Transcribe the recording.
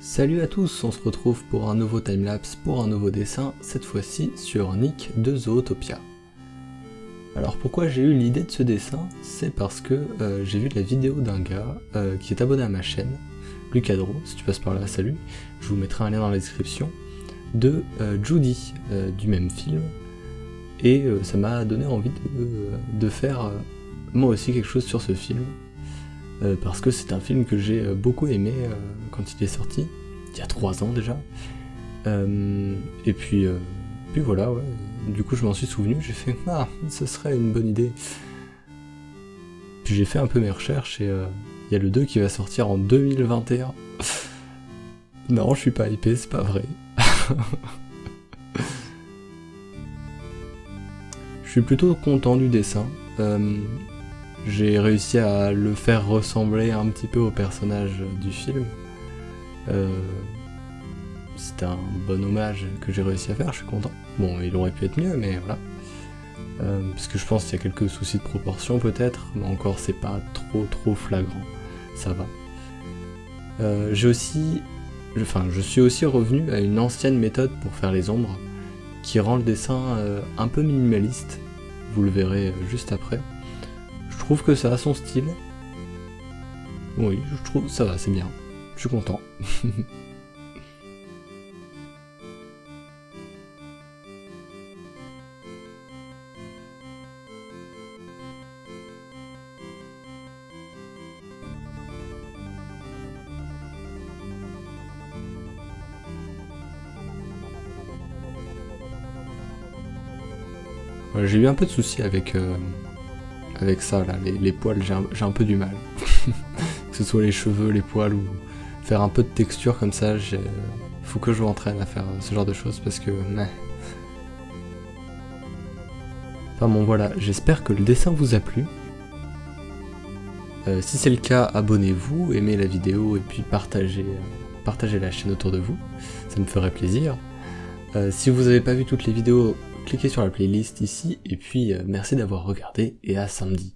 Salut à tous, on se retrouve pour un nouveau timelapse, pour un nouveau dessin, cette fois-ci sur Nick de Zootopia. Alors pourquoi j'ai eu l'idée de ce dessin? C'est parce que euh, j'ai vu la vidéo d'un gars euh, qui est abonné à ma chaîne, Lucadro, si tu passes par là, salut, je vous mettrai un lien dans la description, de euh, Judy, du même film, et ça m'a donné envie de, de faire moi aussi quelque chose sur ce film, euh, parce que c'est un film que j'ai euh, beaucoup aimé euh, quand il est sorti, il y a trois ans déjà. et puis, puis voilà, ouais. du coup je m'en suis souvenu, j'ai fait « Ah, ce serait une bonne idée ». Puis j'ai fait un peu mes recherches et il y a le 2 qui va sortir en 2021. non, je suis pas hypé, c'est pas vrai. je suis plutôt content du dessin j'ai réussi à le faire ressembler un petit peu au personnage du film. Euh, C'était un bon hommage que j'ai réussi à faire, je suis content. Bon, il aurait pu être mieux, mais voilà. Euh, parce que je pense qu'il y a quelques soucis de proportion peut-être, mais encore c'est pas trop trop flagrant, ça va. Euh, j'ai aussi, enfin je suis aussi revenu à une ancienne méthode pour faire les ombres, qui rend le dessin un peu minimaliste, vous le verrez juste après. Trouve que ça a son style. Oui, je trouve ça va, c'est bien. Je suis content. J'ai eu un peu de soucis avec euh, avec ça, là, les, poils, j'ai un, peu du mal. que ce soit les cheveux, les poils, ou faire un peu de texture comme ça, faut que je m'entraîne à faire ce genre de choses, parce que... Enfin bon voilà, j'espère que le dessin vous a plu. Euh, si c'est le cas, abonnez-vous, aimez la vidéo et puis partagez, la chaîne autour de vous, ça me ferait plaisir. Euh, si vous n'avez pas vu toutes les vidéos cliquez sur la playlist ici, et puis euh, merci d'avoir regardé, et à samedi.